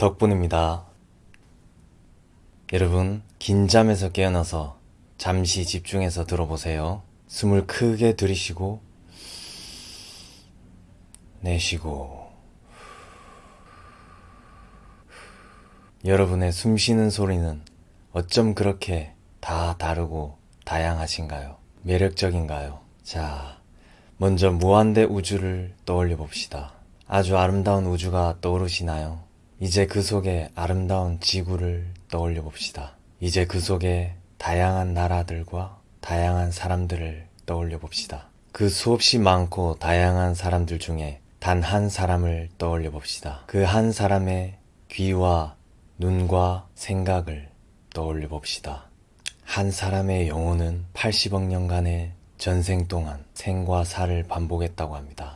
덕분입니다. 여러분, 긴 잠에서 깨어나서 잠시 집중해서 들어보세요. 숨을 크게 들이쉬고, 내쉬고, 여러분의 숨 쉬는 소리는 어쩜 그렇게 다 다르고 다양하신가요? 매력적인가요? 자, 먼저 무한대 우주를 떠올려 봅시다. 아주 아름다운 우주가 떠오르시나요? 이제 그 속에 아름다운 지구를 떠올려 봅시다. 이제 그 속에 다양한 나라들과 다양한 사람들을 떠올려 봅시다. 그 수없이 많고 다양한 사람들 중에 단 한 사람을 떠올려 봅시다. 그 한 사람의 귀와 눈과 생각을 떠올려 봅시다. 한 사람의 영혼은 80억 년간의 전생 동안 생과 사를 반복했다고 합니다.